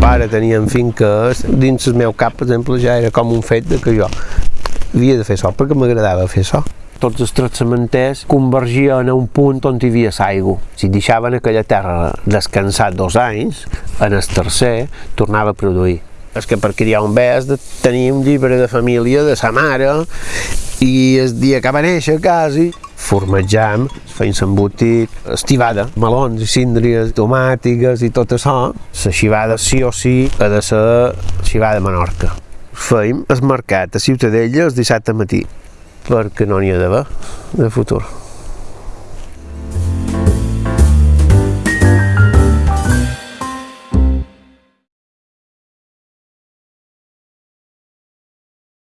pare tenien finques, dins el meu cap, per exemple, ja era com un fet de que jo havia de fer això, perquè m'agradava fer això. Tots els tractamenters convergien a un punt on hi havia l'aigua. Si deixaven aquella terra descansar dos anys, en el tercer tornava a produir. És que per criar un bé has de tenir un llibre de família de sa mare i el dia que va néixer quasi formatjam, feim embotit, estivada, melons i síndries, tomàtiques i tot això, la xivada sí o sí ha de ser xivada Menorca. Feim el mercat a Ciutadella el dissabte matí, perquè no n'hi ha d'haver de futur.